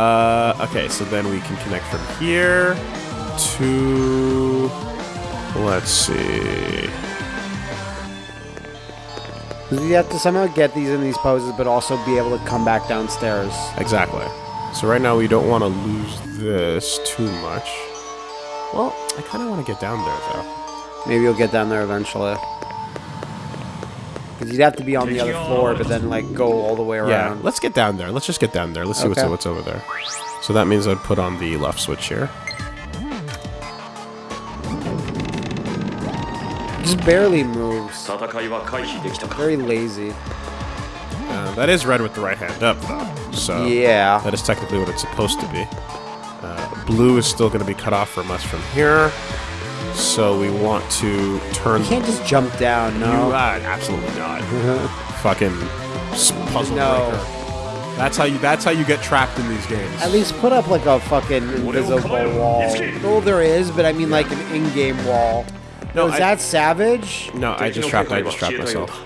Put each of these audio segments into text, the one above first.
Uh, okay, so then we can connect from here to. Let's see. You have to somehow get these in these poses, but also be able to come back downstairs. Exactly. So right now we don't want to lose this too much. Well, I kind of want to get down there though. Maybe you'll get down there eventually. Because you'd have to be on the other floor, but then like go all the way around. Yeah, let's get down there. Let's just get down there. Let's see Okay. what's what's over there. So that means I'd put on the left switch here. Just barely moves. Very lazy. Uh, that is red with the right hand up, though. So yeah, that is technically what it's supposed to be. Uh, blue is still going to be cut off from us from here. So we want to turn. You can't just jump down. No, you, uh, absolutely not. Fucking puzzle no. breaker. That's how you. That's how you get trapped in these games. At least put up like a fucking invisible wall. No, there is, but I mean like an in-game wall. No, was I- that savage? No, I just trapped. I just trapped myself.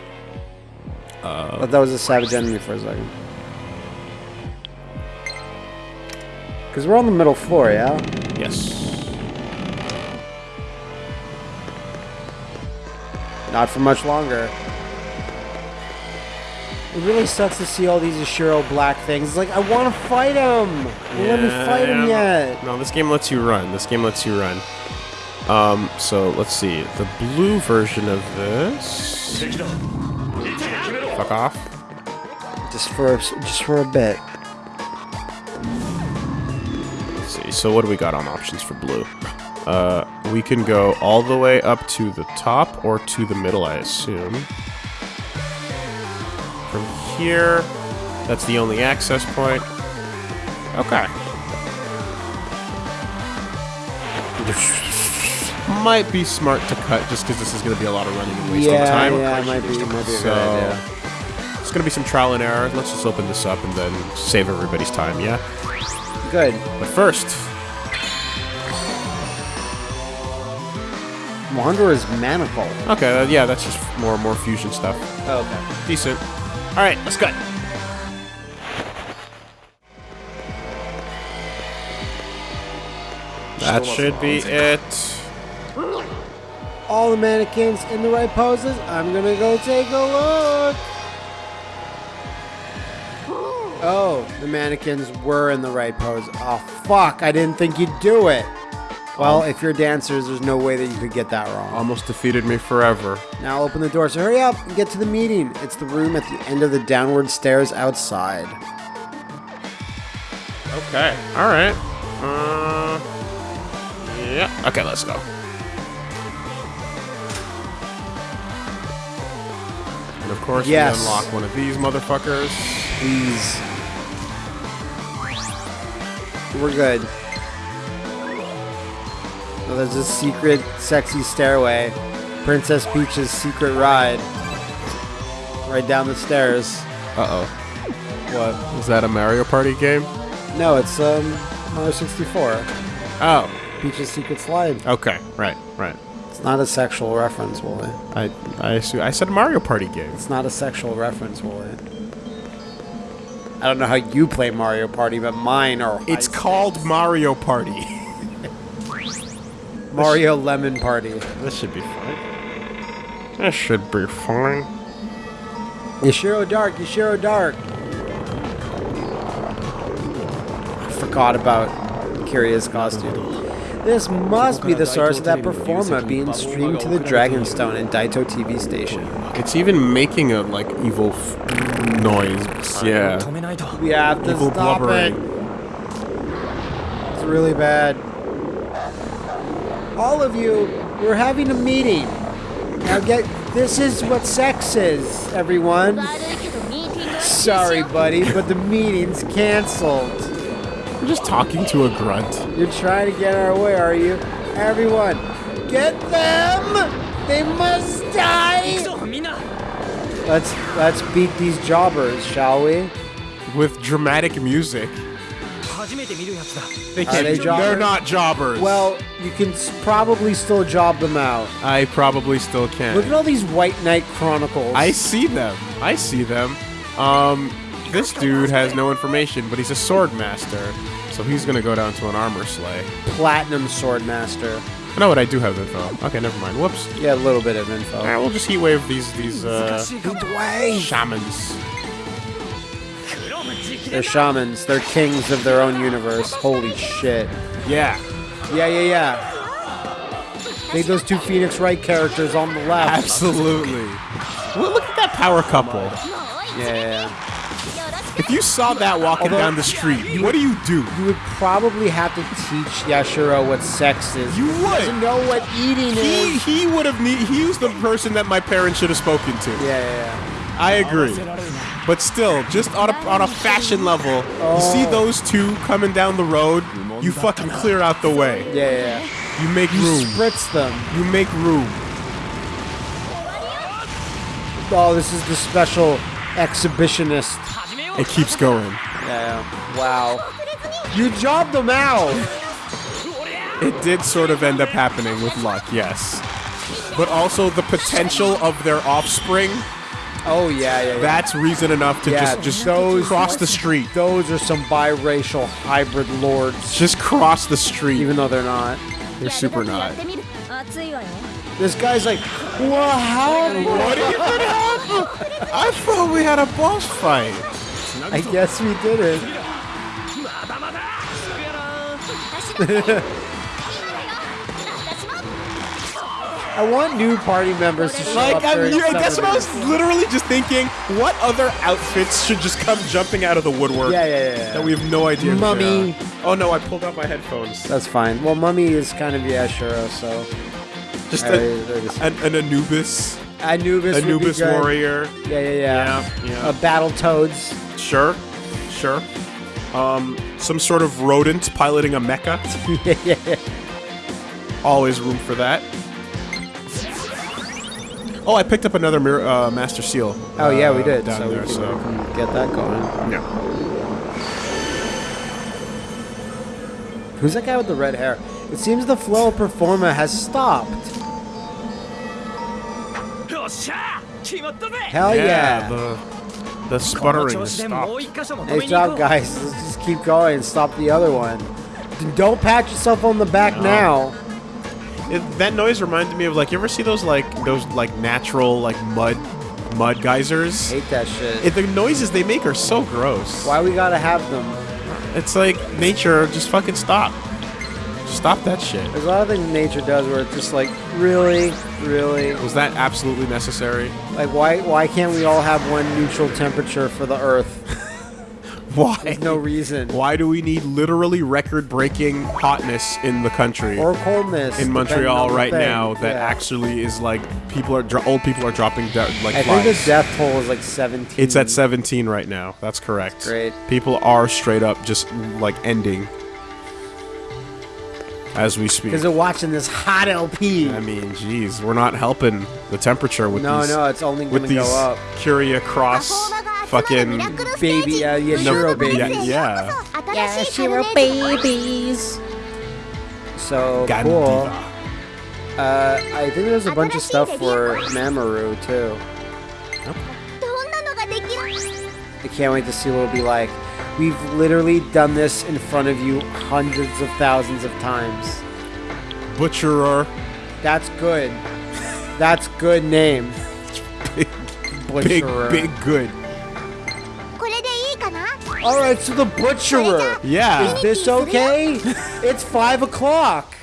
I thought that was a savage enemy for a second. Because we're on the middle floor, yeah? Yes. Not for much longer. It really sucks to see all these Ashiro black things. It's like, I want to fight him! Let me fight him Yeah, yet! No, this game lets you run. This game lets you run. Um, so let's see. The blue version of this. Fuck off. Just for a, just for a bit. Let's see. So what do we got on options for blue? Uh, we can go all the way up to the top or to the middle, I assume. From here, that's the only access point. Okay. Might be smart to cut just because this is going to be a lot of running and wasting Yeah, time. yeah, it might be, it might be a So, idea. it's going to be some trial and error. Let's just open this up and then save everybody's time, yeah? Good. But first, Wanderer's Manacle. okay, uh, yeah, that's just more more fusion stuff. Oh, okay. Decent. All right, let's cut. That should be it. All the mannequins in the right poses. I'm gonna go take a look. Oh, the mannequins were in the right pose. Oh, fuck. I didn't think you'd do it. Well, if you're dancers, there's no way that you could get that wrong. Almost defeated me forever. Now open the door. So hurry up and get to the meeting. It's the room at the end of the downward stairs outside. Okay. All right. Uh, yeah. Okay, let's go. And of course, Yes. we unlock one of these motherfuckers. Please. We're good. There's a secret, sexy stairway. Princess Peach's secret ride. Right down the stairs. Uh oh. What? Is that a Mario Party game? No, it's um Mario 64. Oh. Peach's secret slide. Okay. Right. Right. Not a sexual reference, Woolie. I I assume, I said Mario Party game. It's not a sexual reference, Woolie. I don't know how you play Mario Party, but mine are. It's called Mario Party. Mario Lemon Party. this should be fine. This should be fine. Yashiro Dark, Yashiro Dark. I forgot about Kiria's costume. This must be the source of that Performa being streamed to the Dragonstone and Daito TV station. It's even making a, like, evil noise. Yeah. We have to evil stop blubbering. it. It's really bad. All of you, we're having a meeting. Now get... This is what sex is, everyone. Sorry, buddy, but the meeting's canceled. We're just talking to a grunt. You're trying to get our way, are you? Everyone, get them! They must die. Let's let's beat these jobbers, shall we? With dramatic music. They can't. they be- jobbers? They're not jobbers. Well, you can probably still job them out. I probably still can. Look at all these White Knight Chronicles. I see them. I see them. Um, this dude has no information, but he's a sword master, so he's gonna go down to an armor sleigh. Platinum Sword Master. No, but I do have info. Okay, never mind. Whoops. Yeah, a little bit of info. Alright, we'll just heat wave these these uh, Way. shamans. They're shamans. They're kings of their own universe. Holy shit. Yeah, Yeah, yeah, yeah. Made those two Phoenix Wright characters on the left. absolutely. Well, look at that power couple. Yeah, yeah, yeah. If you saw that walking Although- down the street, what do you do? You would probably have to teach Yashiro what sex is. You He doesn't would. know what eating He is. he would have need. He was the person that my parents should have spoken to. Yeah, yeah, I agree. But still, just on a, on a fashion level, you see oh. those two coming down the road, you fucking clear out the way. yeah. Yeah, yeah. You make You room. spritz them. You make room. Oh, this is the special exhibitionist. It keeps going. Yeah. Wow. You jobbed them out! it did sort of end up happening with luck, yes. But also the potential of their offspring. Oh yeah, yeah. yeah. That's reason enough to yeah, just just those, cross the street. Those are some biracial hybrid lords. Just cross the street, even though they're not. They're super not. This guy's like, what? how? What even happened? I thought we had a boss fight. I guess we did it. I want new party members to show Like, up I'm, during you, that's what I was literally just thinking. What other outfits should just come jumping out of the woodwork Yeah, yeah, yeah, yeah. that we have no idea? Mummy. Oh no, I pulled out my headphones. That's fine. Well, Mummy is kind of Yashiro, so Just I- a, I an, an Anubis, Anubis, Anubis warrior. Yeah, yeah, yeah. Yeah, yeah. Uh, Battle Toads. Sure, sure. Um, some sort of rodent piloting a mecha. yeah, yeah, yeah. Always room for that. Oh, I picked up another mirror, uh, Master Seal. Oh yeah, we uh, did. down So there. we so we can get that going. yeah. Who's that guy with the red hair? It seems the flow of Performa has stopped. Hell yeah! yeah the, the sputtering stopped. Hey, job, guys. Let's just keep going and stop the other one. Don't pat yourself on the back no. now. It, that noise reminded me of like you ever see those like those like natural like mud mud geysers. I hate that shit. It, the noises they make are so gross. Why we gotta have them? It's like nature. Just fucking stop. Stop that shit. There's a lot of things nature does where it's just like, really, really, Was that absolutely necessary? like why why can't we all have one neutral temperature for the Earth? Why? There's no reason. Why do we need literally record-breaking hotness in the country? Or coldness in Montreal right thing. now that Yeah. actually is like people are dro- old people are dropping de- like I think the death toll is like 17. It's at 17 right now. That's correct. Great. People are straight up just like ending as we speak. Because they're watching this hot LP. I mean, jeez, we're not helping the temperature with no, these. No, no, it's only going to go up. Kiria Cross fucking baby, uh, yeah, Shiro babies. Yeah, yeah. yeah Shiro babies. So Gandhi. cool. Uh, I think there's a bunch of stuff for Mamori too. I can't wait to see what it'll be like. We've literally done this in front of you hundreds of thousands of times. Butcherer. That's good. That's good name. big, Butcherer. Big, big good. All right, so the butcherer. Yeah. Is this okay? it's five o'clock.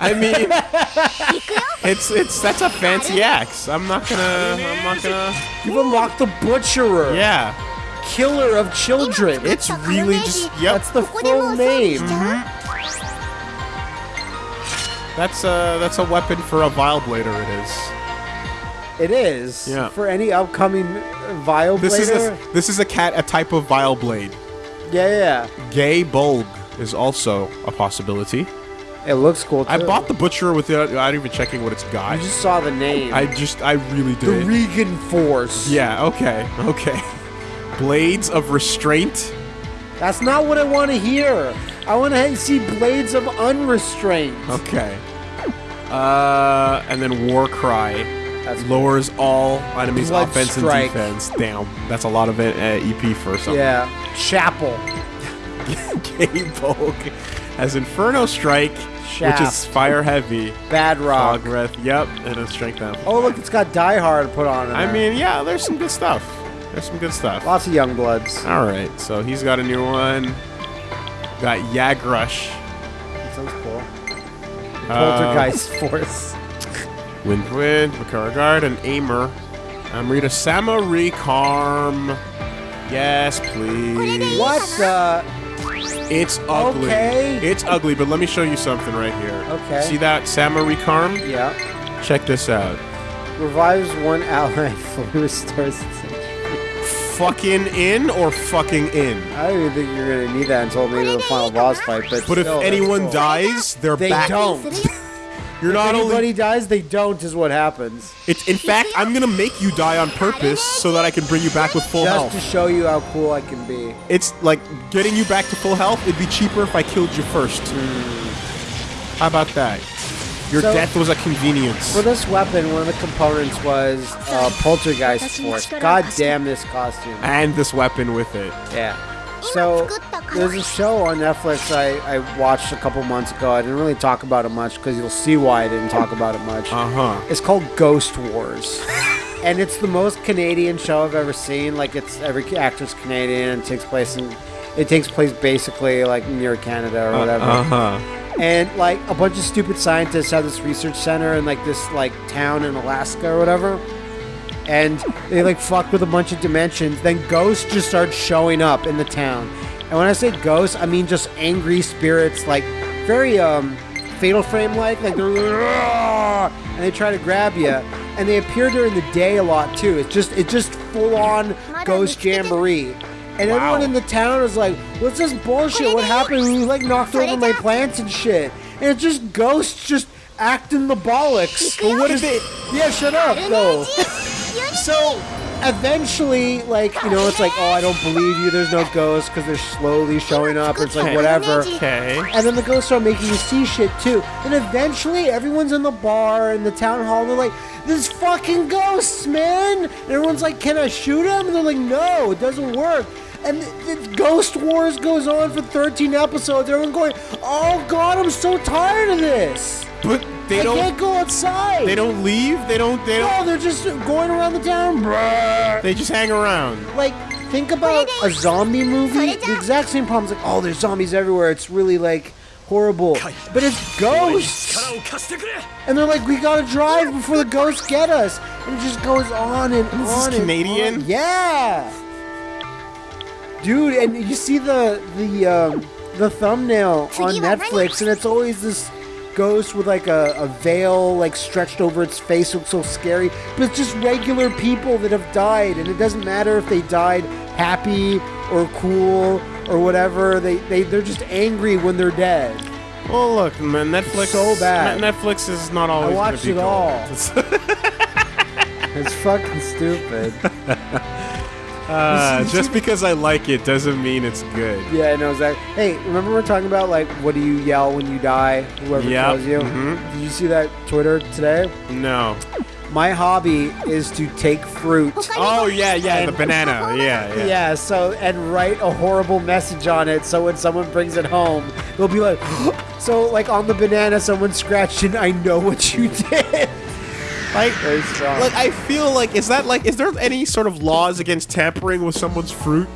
I mean, it's it's that's a fancy axe. I'm not gonna. I'm not gonna. You've unlocked the butcherer. Yeah killer of children. It's really just, yep. that's the full name. Mm-hmm. That's a, that's a weapon for a vile blader. it is. It is. Yeah. For any upcoming Vileblader. This is a, this is a cat, a type of Vileblade. Yeah, yeah. Gae Bolg is also a possibility. It looks cool. Too. I bought the butcher without, without even checking what it's got. You just saw the name. I just, I really did. The Regan Force. Yeah. Okay. Okay. Blades of restraint. That's not what I want to hear. I want to see blades of Unrestraint. Okay. Uh, and then war cry That's lowers all enemies' Blood offense strike. and defense. Damn, that's a lot of it, uh, EP for something. Yeah. Chapel. K-Poke has Inferno Strike, Shaft. which is fire heavy. Bad Rock. Fog Breath, yep, and a Strength down. Oh, look, it's got Die Hard put on it. I mean, yeah, there's some good stuff. There's some good stuff. lots of young bloods. All right, so he's got a new one. Got Yagrush. That sounds cool. Uh, Poltergeist Force. Wind Wind, Makara Guard, and Aimer. Amrita Samarecarm. Yes, please. What the? It's ugly. Okay. It's ugly, but let me show you something right here. Okay. See that Samarecarm? Yeah. Check this out. Revives one ally, fully restores its Fucking in or fucking in? I don't even think you're gonna need that until maybe the final boss fight. But But if still, that's anyone cool. dies, they're they back. don't. You're not if only anybody dies, they don't. Is what happens. It's in fact, I'm gonna make you die on purpose so that I can bring you back with full Just health. Just to show you how cool I can be. It's like getting you back to full health. It'd be cheaper if I killed you first. Hmm. How about that? Your So- death was a convenience. For this weapon, one of the components was uh, Poltergeist Force. God damn this costume. and this weapon with it. Yeah. So there's a show on Netflix I, I watched a couple months ago. I didn't really talk about it much because you'll see why I didn't talk about it much. Uh huh. It's called Ghost Wars. and it's the most Canadian show I've ever seen. Like it's every actor's Canadian and it takes place in it takes place basically like near Canada or whatever. Uh huh. And like a bunch of stupid scientists have this research center in like this like town in Alaska or whatever. And they like fuck with a bunch of dimensions. Then ghosts just start showing up in the town. And when I say ghosts, I mean just angry spirits, like very um fatal frame like, like they're and they try to grab you. And they appear during the day a lot too. It's just it's just full on ghost jamboree. And everyone in the town is like, "What's this bullshit? What happened? We like knocked over my plants and shit." And it's just ghosts just acting the bollocks. But what is it? Yeah, shut up, though. So eventually, like you know, it's like, "Oh, I don't believe you. There's no ghosts because they're slowly showing up." It's like whatever. Okay. And then the ghosts start making you see shit too. And eventually, everyone's in the bar in the town hall. And they're like, "This fucking ghosts, man!" And everyone's like, "Can I shoot him?" And they're like, "No, it doesn't work." and the, Ghost Wars goes on for 13 episodes. Everyone going, oh god, I'm so tired of this. But they I don't. can't go outside. They don't leave. They don't. They don't. No, they're just going around the town. They just hang around. Like, think about a zombie movie. The exact same problem. Like, oh, there's zombies everywhere. It's really like horrible. But it's ghosts. And they're like, we gotta drive before the ghosts get us. And it just goes on and on. This is Canadian. On. Yeah. Dude, and you see the the um, the thumbnail on Netflix, and it's always this ghost with like a, a veil like stretched over its face, looks so scary. But it's just regular people that have died, and it doesn't matter if they died happy or cool or whatever. They they they're just angry when they're dead. Well, look, man, Netflix. So bad. Netflix is not always. gonna watched it cool. all. It's- It's fucking stupid. uh, just because I like it doesn't mean it's good. Yeah, I know Zach. Hey, remember we are talking about like what do you yell when you die? Whoever Yep, kills you. mhm. Did you see that Twitter today? No. My hobby is to take fruit. Oh yeah, yeah, the banana. Yeah, yeah. Yeah, so and write a horrible message on it so when someone brings it home, they'll be like so like on the banana someone scratched in I know what you did. Like, Very strong. like I feel like is that like is there any sort of laws against tampering with someone's fruit?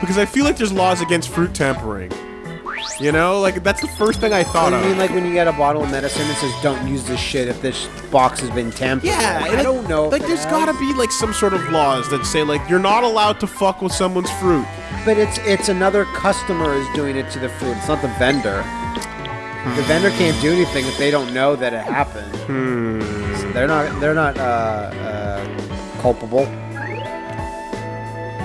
Because I feel like there's laws against fruit tampering. You know, like that's the first thing I thought I of. mean like when you get a bottle of medicine it says don't use this shit if this box has been tampered. yeah, and I it- don't know. Like, there's has. gotta be like some sort of laws that say like you're not allowed to fuck with someone's fruit. But it's it's another customer is doing it to the food. It's not the vendor. The hmm. vendor can't do anything if they don't know that it happened. Hmm. They're not they're not uh, uh, culpable.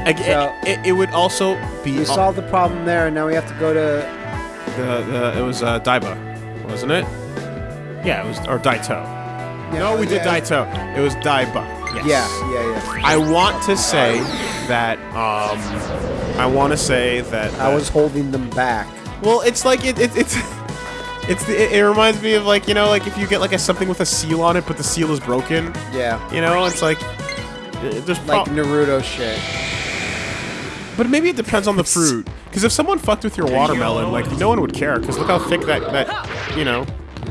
Like, So- it, it, would also be We solved the problem there, and now we have to go to the, the it was uh, Daiba. wasn't it? Yeah, it was or Daito. no, we did yeah. Daito. It was Daiba. Yes. Yeah, yeah, yeah. I want to say that um I want to say that I was holding them back. well, it's like it, it it's it's the, it, it reminds me of like you know like if you get like a something with a seal on it, but the seal is broken. Yeah. You know, it's like uh, there's Like prob- Naruto shit. but maybe it depends on the fruit. Because if someone fucked with your watermelon, like no one would care. Because look how thick that that you know.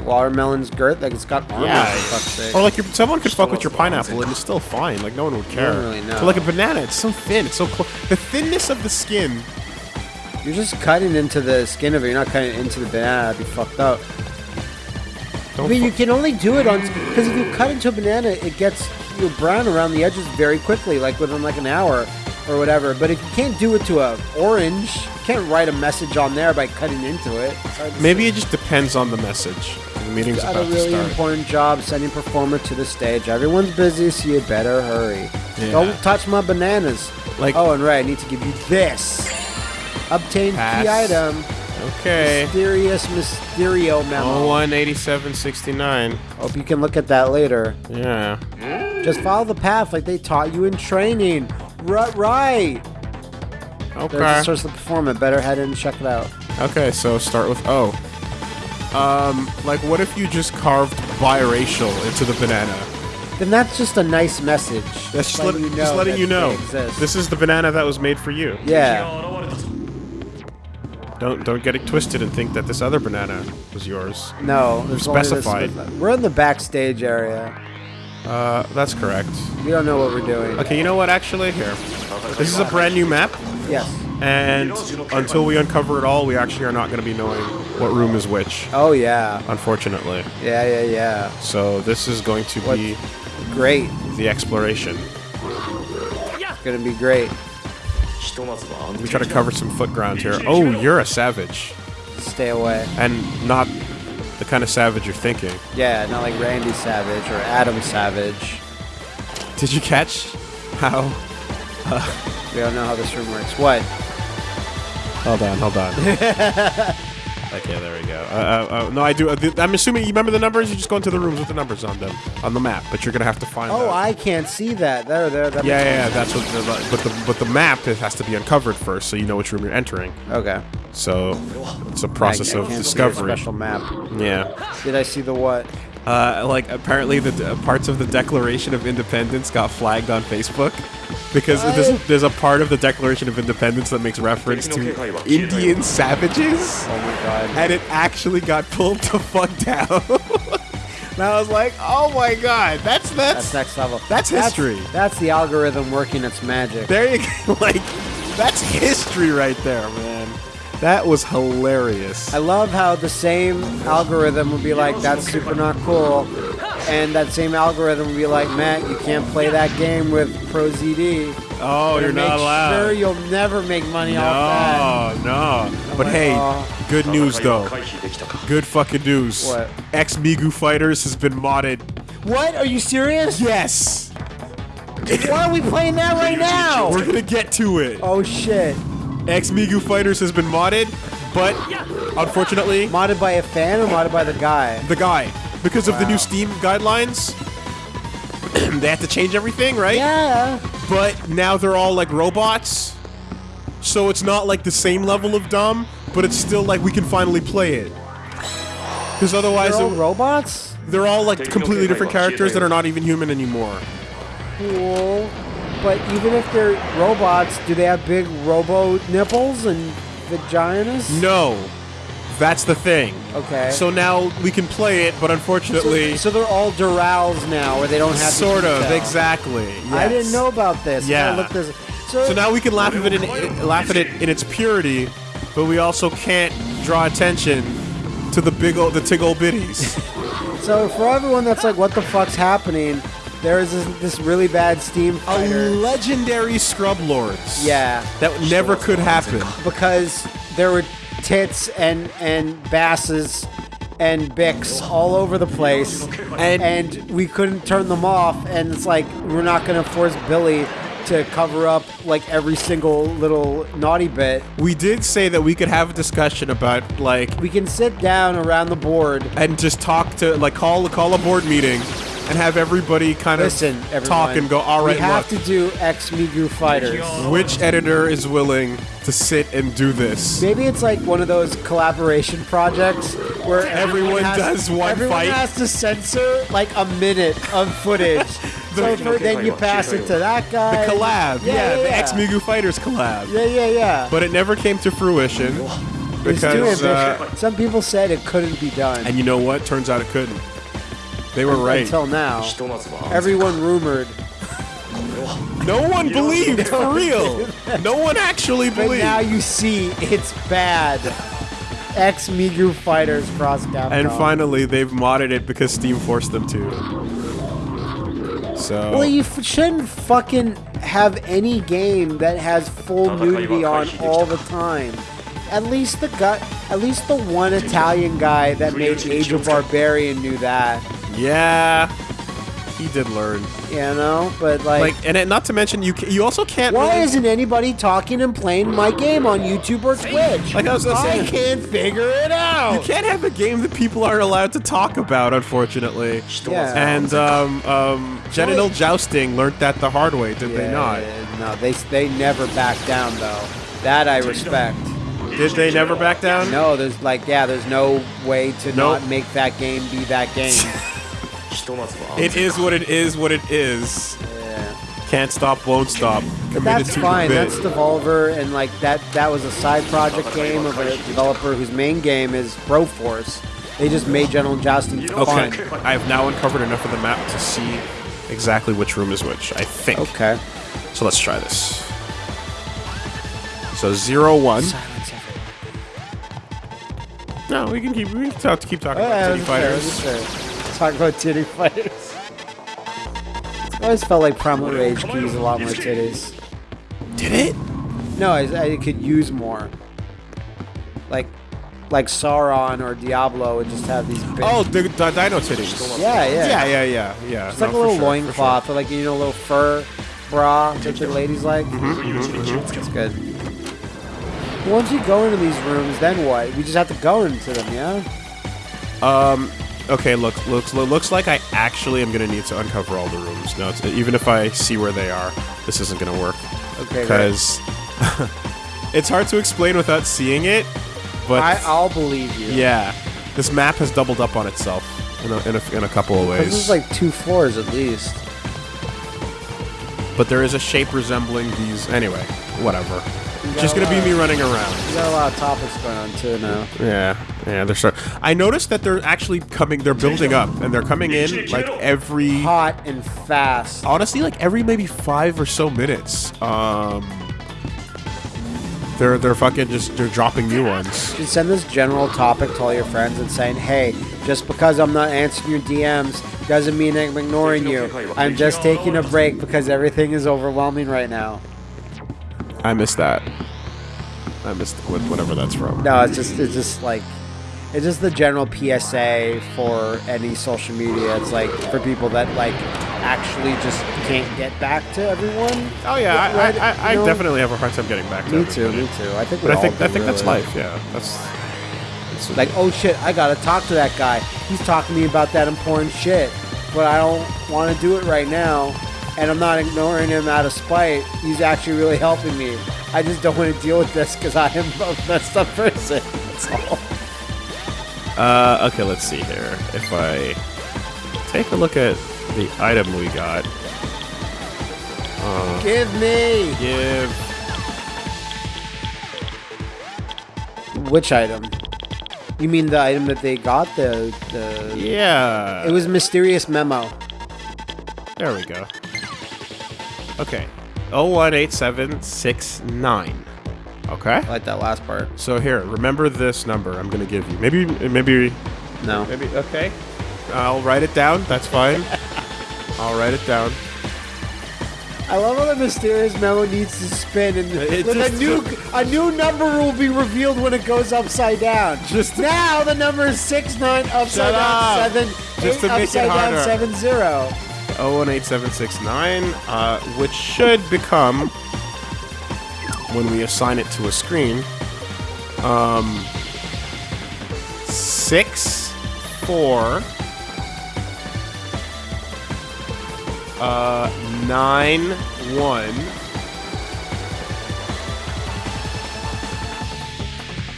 Watermelon's girth, like it's got armor. Yeah. for fuck's sake. Or like your, someone could fuck with your pineapple and it's still fine. Like no one would care. really know. But like a banana, it's so thin. It's so close. The thinness of the skin. You're just cutting into the skin of it. You're not cutting into the banana. That'd be fucked up. Don't But you can only do it on because if you cut into a banana, it gets you know, brown around the edges very quickly, like within like an hour or whatever. But if you can't do it to a orange, you can't write a message on there by cutting into it. It's hard to Maybe see. it just depends on the message. The meeting's got about a really important job sending Performa to the stage. Everyone's busy, so you better hurry. Yeah. Don't touch my bananas. Like- oh, and right, I need to give you this. Obtain Pass. key item. Okay. Mysterious Mysterio memo. Oh, 18769. Hope you can look at that later. Yeah. Just follow the path like they taught you in training. Right, right. There's the Okay. source of the performance. Better head in and check it out. Okay, so start with O. Um, like what if you just carved biracial into the banana? Then that's just a nice message. That's just, letting let, just letting you know. This is the banana that was made for you. yeah. Don't don't get it twisted and think that this other banana was yours. No, there's only this- specified. We're in the backstage area. Uh, that's correct. We don't know what we're doing. Okay, you know what? Actually, here, this is a brand new map, Yes. and until we uncover it all, we actually are not going to be knowing what room is which. Oh yeah. Unfortunately, Yeah, yeah, yeah. so this is going to What- be Great. the exploration. It's gonna be great. We try to cover some foot ground here. Oh, you're a savage, Stay away. and not the kind of savage you're thinking. Yeah, not like Randy Savage or Adam Savage. Did you catch how? Uh, we don't know how this room works. What? Hold on, hold on. okay, there we go. Uh, uh, uh, no, I do. Uh, I'm assuming you remember the numbers. You just go into the rooms with the numbers on them on the map, but you're gonna have to find. Oh, out. I can't see that. There, there. That Yeah, yeah, yeah, that's what. The, but the but the map it has to be uncovered first, so you know which room you're entering. Okay. So it's a process I, I of can't see a discovery. special map. Yeah. Did I see the what? Uh, like apparently the parts of the Declaration of Independence got flagged on Facebook because there's, there's a part of the Declaration of Independence that makes reference to Indian savages. Oh my god. and it actually got pulled the fuck down. and I was like, oh my god, that's that's, That's next level. That's history. That's, the algorithm working its magic. there you go. like that's history right there, man. That was hilarious. I love how the same algorithm would be like, that's super not cool. And that same algorithm would be like, Matt, you can't play that game with ProZD. oh, you're Make not allowed. sure you'll never make money off that. no, no. But like, hey, "Aw." good news though. Good fucking news. What? X Migu Fighters has been modded. What? Are you serious? Yes. Why are we playing that right now? We're gonna get to it. Oh shit. X Migu Fighters has been modded, but unfortunately, Modded by a fan or modded by the guy? the guy because of the new Steam guidelines. they have to change everything, right? Yeah. But now they're all like robots, so it's not like the same level of dumb, but it's still like we can finally play it. Because otherwise, They're all it- robots? they're all like completely different characters that are not even human anymore. Cool. But even if they're robots, do they have big robo nipples and vaginas? No, that's the thing. Okay. So now we can play it, but unfortunately, So they're all Durals now, where they don't have sort of detail. exactly. I didn't know about this. Yeah. I looked this. So, So now we can laugh at it in, laugh at it in its purity, but we also can't draw attention to the big old the tig old bitties. so for everyone that's like, what the fuck's happening? There is this, this really bad Steam A legendary scrub lords. yeah, That never could happen. because there were tits and and basses and bics all over the place, And- and we couldn't turn them off. And it's like we're not gonna force Billy to cover up like every single little naughty bit. We did say that we could have a discussion about like We can sit down around the board. and just talk to like call call a board meeting and have everybody kind of Listen, everyone. talk and go. All right, we have look, to do X Migu fighters. which editor is willing to sit and do this? Maybe it's like one of those collaboration projects where Everyone has, does one everyone fight. has to censor like a minute of footage. so for, then you pass it to that guy. The collab, yeah, yeah, the yeah. X Migu Fighters collab. Yeah, yeah, yeah. But it never came to fruition it's too because, uh. Some people said it couldn't be done. and you know what? Turns out it couldn't. They were right. Until now, everyone rumored, No one believed for real. No one actually but believed. now you see it's bad. X Migu Fighters Cross Capcom. And finally, they've modded it because Steam forced them to. So Well, you f- shouldn't fucking have any game that has full nudity on all the time. At least the gut, at least the one Italian guy that made Age of Barbarian knew that, yeah, he did learn. you know. But like, Like, and it, not to mention, you ca- you also can't. why really- isn't anybody talking and playing my game on YouTube or Twitch? Like I was gonna I say- can't figure it out. You can't have a game that people aren't allowed to talk about, unfortunately. Yeah. And um, um, genital jousting learned that the hard way, did they not? yeah, No, they they never back down though. That I respect. Did they never back down? No, there's like yeah, there's no way to Nope. not make that game be that game. It is what it is. What it is. yeah. Can't stop, won't stop. Committed that's fine. commit. That's Devolver, and like that. That was a side project game of a developer whose main game is Broforce. They just made Genital Jousting Okay. I have now uncovered enough of the map to see exactly which room is which. I think. Okay. So let's try this. So zero one. Silence. No, we can keep we can talk, keep talking Oh, about titty that's fighters. fair. Talk about titty fighters. I always felt like Primal Rage could use a lot more titties. Did it? No, I, I could use more. Like, like Sauron or Diablo would just have these big. Oh, the, the dino titties. yeah, yeah. Yeah, yeah, yeah, yeah. It's No, like a little sure, loincloth or like you know a little fur bra that the ladies like. Mm-hmm, That's good. Once you go into these rooms, then what? We just have to go into them, yeah? Um. Okay, look, looks looks like I actually am gonna need to uncover all the rooms. No, it's, even if I see where they are, this isn't gonna work Okay. because it's hard to explain without seeing it. But I, I'll believe you. yeah, this map has doubled up on itself in a, in a, in a couple of ways. This is like two floors at least. but there is a shape resembling these. Anyway, whatever. Just gonna be me running around. We got a lot of topics going on too now. Yeah, yeah, they're start. I noticed that they're actually coming. They're building up, and they're coming in like every. Hot and fast. Honestly, like every maybe five or so minutes. Um, they're they're fucking just they're dropping new ones. You should send this general topic to all your friends and saying, hey, just because I'm not answering your DMs doesn't mean I'm ignoring you. I'm just taking a break because everything is overwhelming right now. I missed that. I missed what- whatever that's from. No, it's just it's just like it's just the general PSA for any social media. It's like for people that like actually just can't get back to everyone. Oh yeah, I, Right, I, I, I definitely have a hard time getting back to. Me it. too, me too. I think But I think I think that's life. Yeah, that's. that's Like, oh shit, I gotta talk to that guy. He's talking to me about that important shit, but I don't want to do it right now, and I'm not ignoring him out of spite. He's actually really helping me. I just don't want to deal with this because I am a messed up person. That's all. Uh, okay, let's see here. If I take a look at the item we got, Give me give which item? You mean the item that they got? The the. yeah. It was mysterious memo. there. We go. Okay, 018769. Okay. I like that last part. So here, remember this number I'm gonna give you. Maybe, maybe, No. maybe. Okay. I'll write it down. That's fine. I'll write it down. I love how the mysterious memo needs to spin, and It a new a new number will be revealed when it goes upside down. Just- now, the number is six nine upside down up. seven Just eight to make it upside down harder. seven zero. 018769, uh, which should become, when we assign it to a screen, um, 6, 4, uh, 9, 1,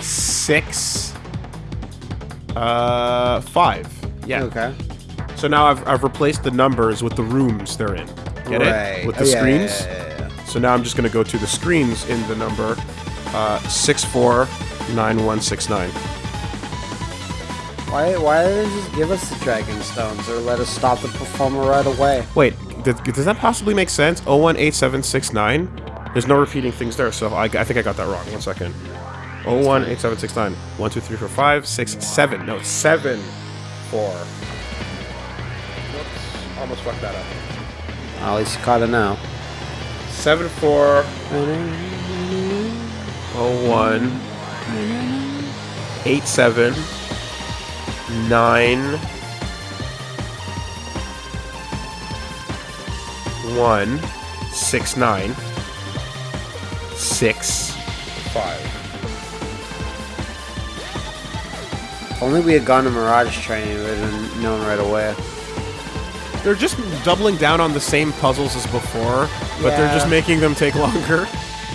6, uh, 5. Yeah. Okay. So now I've, I've replaced the numbers with the rooms they're in. Get it? With the Oh, yeah, screens. yeah, yeah. So now I'm just going to go to the screens in the number uh, 649169. Why, why didn't they just give us the Dragon Stones or let us stop the Performa right away? Wait, does, does that possibly make sense? 018769? There's no repeating things there, so I, I think I got that wrong. One second. 018769. 1, 2, 3, 4, 5, 6, 7. No, 7, 4. Almost fucked that up. Oh, At least you caught it now. 7, 4, 01, 8, 7, 9, 1, 6, 9, 6, 5. If only we had gone to Mirage training, we would have known right away they're just doubling down on the same puzzles as before, but yeah. they're just making them take longer.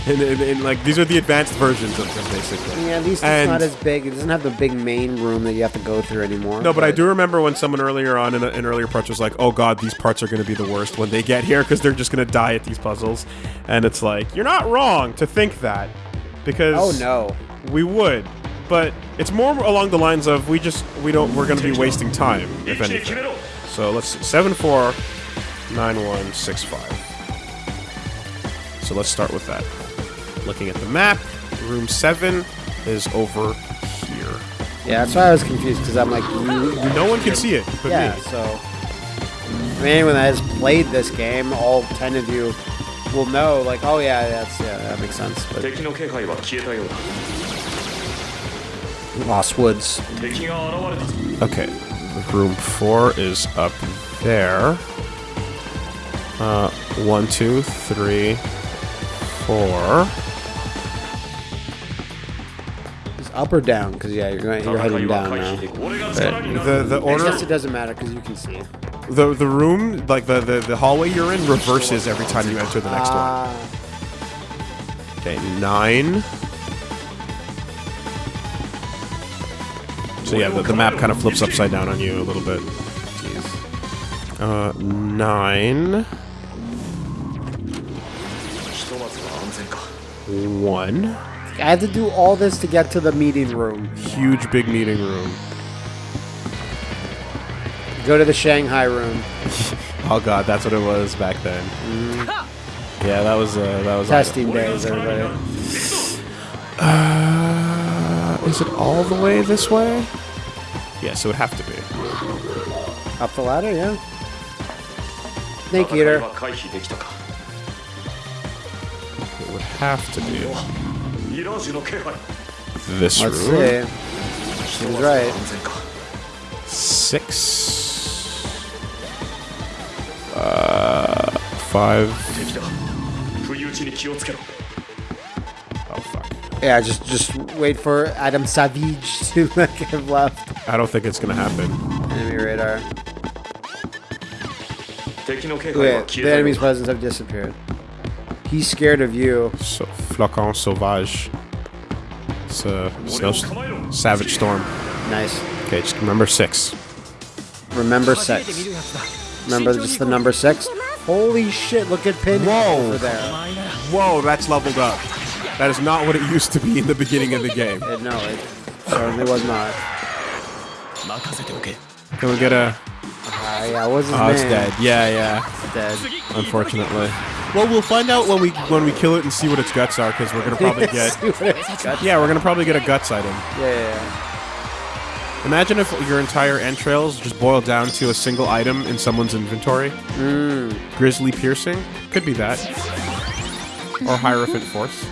And, and, and, like these are the advanced versions of them, basically. Yeah, at least and it's not as big. It doesn't have the big main room that you have to go through anymore. No, but, but I do remember when someone earlier on in an earlier part was like, "Oh God, these parts are going to be the worst when they get here because they're just going to die at these puzzles," and it's like you're not wrong to think that because oh no, we would, but it's more along the lines of we just we don't we're going to be wasting time if anything. So let's see, 749165. So let's start with that. Looking at the map, room 7 is over here. Yeah, that's why I was confused, because I'm like... No one can see it but yeah, me. so... I mean, anyone that has played this game, all 10 of you will know, like, oh yeah, that's, yeah, that makes sense. But... Lost Woods. Okay, Room 4 is up there. Uh, one, two, three, four. It's up or down? Because yeah, you're, going, you're heading down now. The the order. I guess it doesn't matter because you can see. The the room, like the, the the hallway you're in, reverses every time you enter the next uh, one. Ah. Okay, nine. So yeah, the, the map kind of flips upside down on you a little bit. Jeez. Uh, nine. One. I had to do all this to get to the meeting room. Huge big meeting room. Go to the Shanghai room. oh god, that's what it was back then. Mm. Yeah, that was uh, that was testing awesome. days, everybody. Uh, is it all the way this way? Yeah, so it would have to be. Up the ladder, yeah. Snake Eater. It would have to be. This Let's room. See. Right. Six. Uh, five. Yeah, just just wait for Adam Savage to like have left. I don't think it's gonna happen. Enemy radar. Wait, the enemy's presence have disappeared. He's scared of you. So, flocon sauvage. It's a snow savage storm. Nice. Okay, just remember six. Remember six. Remember just the number six. Holy shit! Look at Pinhead Whoa. over there. Whoa, that's leveled up. That is not what it used to be in the beginning of the game. It, no, it certainly was not. Can we get a... Uh, yeah, what's his oh, name? it's dead. Yeah, yeah. It's dead. Unfortunately. Well, we'll find out when we when we kill it and see what its guts are, because we're gonna probably get. yeah, we're gonna probably get a guts item. Yeah, yeah, yeah. Imagine if your entire entrails just boiled down to a single item in someone's inventory. Mm. Grizzly piercing could be that, or hierophant force.